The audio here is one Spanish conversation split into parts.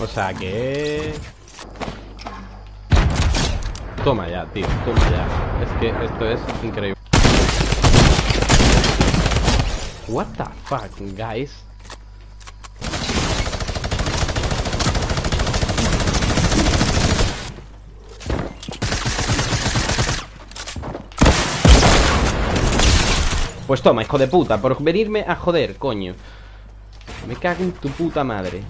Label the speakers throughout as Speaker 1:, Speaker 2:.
Speaker 1: O sea que... Toma ya, tío, toma ya. Es que esto es increíble. What the fuck, guys Pues toma, hijo de puta Por venirme a joder, coño. Me cago en tu puta madre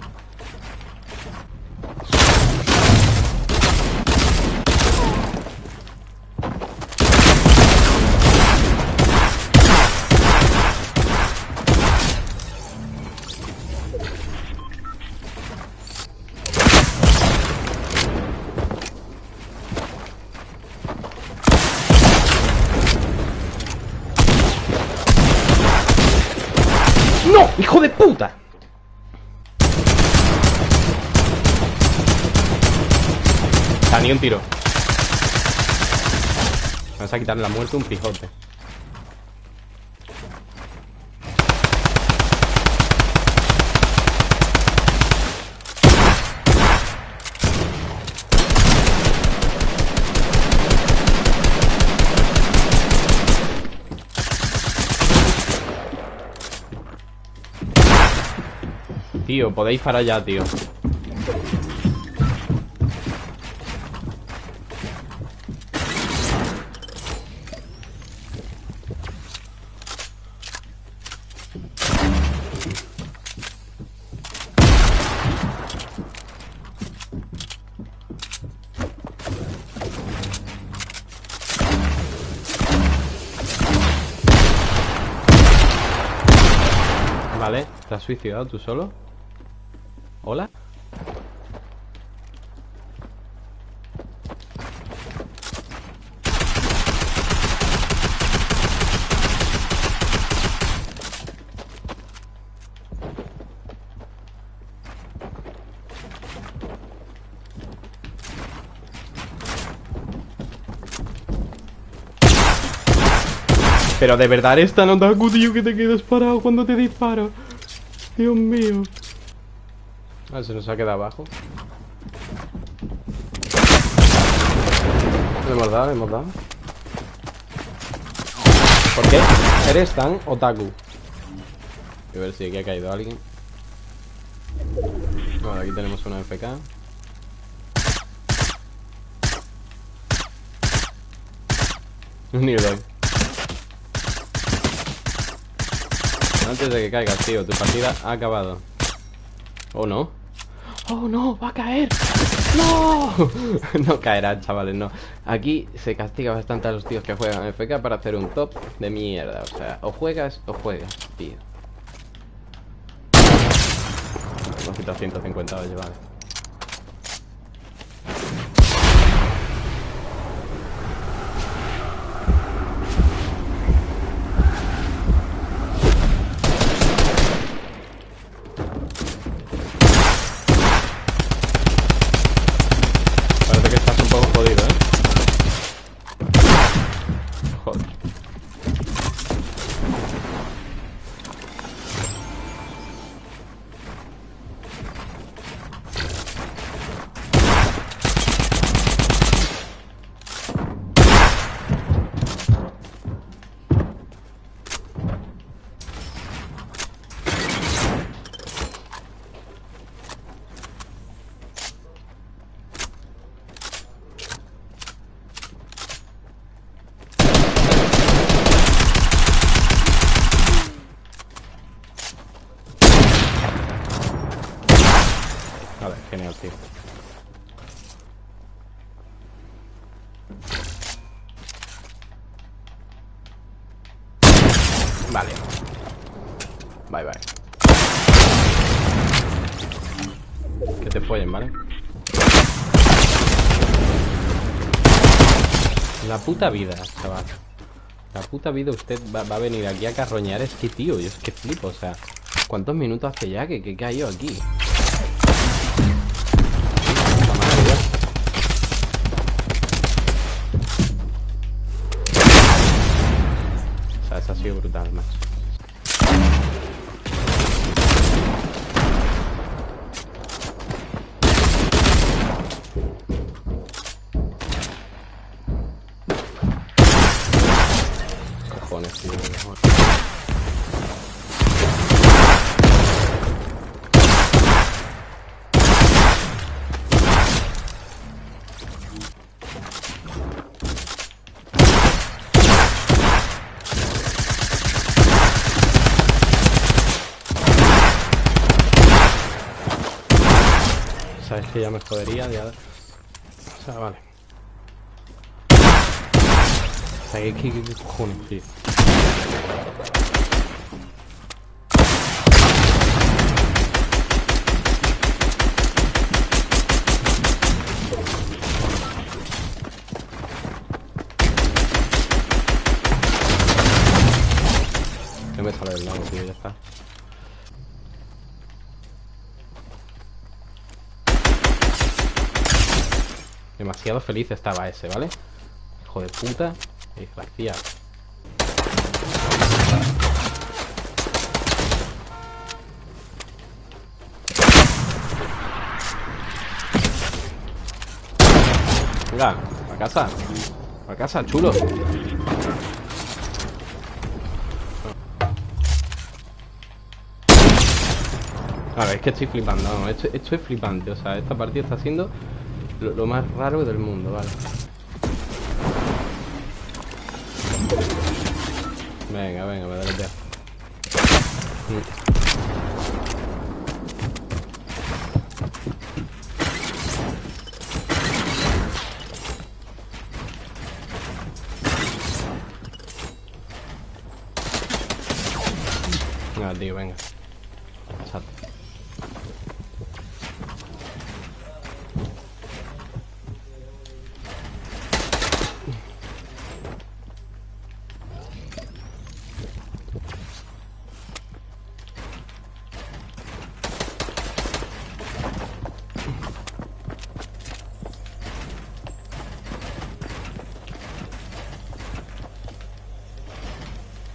Speaker 1: ni un tiro. Vamos a quitarle la muerte un pijote. Tío, podéis parar ya, tío Vale, ¿te has suicidado tú solo? ¿Hola? Pero de verdad esta no da tío, que te quedas parado cuando te disparo. Dios mío. Ah, se nos ha quedado abajo. Le hemos dado, le hemos dado. ¿Por qué eres tan otaku? A ver si aquí ha caído alguien. Bueno, aquí tenemos una FK. Un Nearby. Antes de que caigas, tío, tu partida ha acabado. ¿O no? ¡Oh, no! ¡Va a caer! ¡No! no caerá, chavales, no Aquí se castiga bastante a los tíos que juegan FK Para hacer un top de mierda O sea, o juegas o juegas, tío Hemos quitado 150 vale Vale, Vale. Bye, bye. Que te follen, ¿vale? La puta vida, chaval. La puta vida usted va, a venir aquí a carroñar. Es que, tío, yo es que flipo, o sea... ¿Cuántos minutos hace ya que, que cayó aquí? Ha sido brutal, macho. Sabes que ya me jodería, ya... O sea, vale. O sea, ¿qué, qué, qué cojones, tío? No me sale del lado, tío, ya está. Demasiado feliz estaba ese, ¿vale? Hijo de puta. Desgraciado. Venga, a casa. A casa, chulo. Claro, es que estoy flipando, no, esto, esto es flipante, o sea, esta partida está siendo lo, más raro del mundo, vale. Venga, venga, me dale ya. Venga, tío, venga.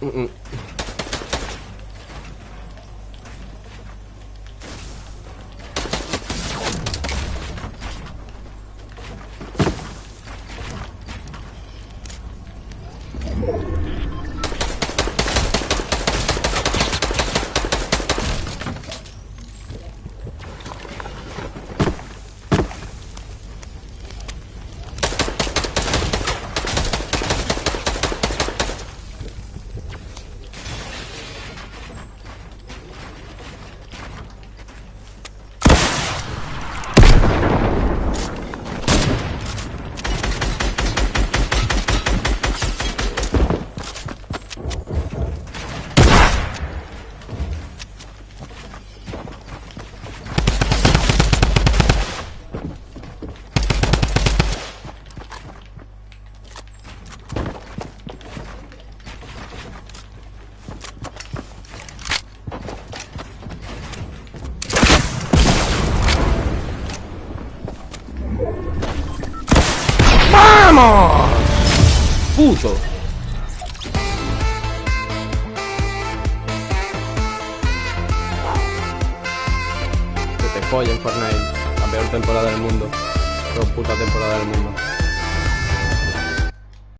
Speaker 1: Mm, mm. Puto. Que te follen Fortnite. La peor temporada del mundo. Peor puta temporada del mundo.